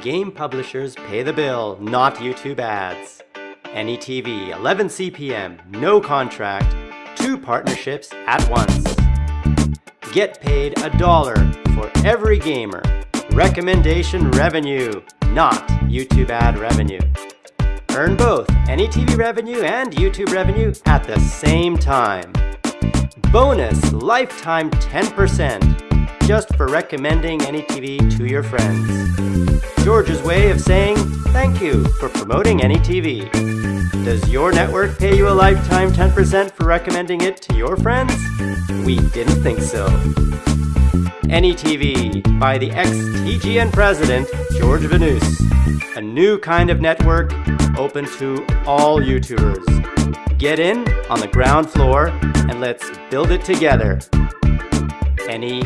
Game publishers pay the bill, not YouTube ads. AnyTV, 11 CPM, no contract, two partnerships at once. Get paid a dollar for every gamer. Recommendation revenue, not YouTube ad revenue. Earn both AnyTV revenue and YouTube revenue at the same time. Bonus lifetime 10% just for recommending AnyTV to your friends. George's way of saying thank you for promoting AnyTV. Does your network pay you a lifetime 10% for recommending it to your friends? We didn't think so. AnyTV by the ex-TGN president, George Vanous. A new kind of network open to all YouTubers. Get in on the ground floor and let's build it together. Any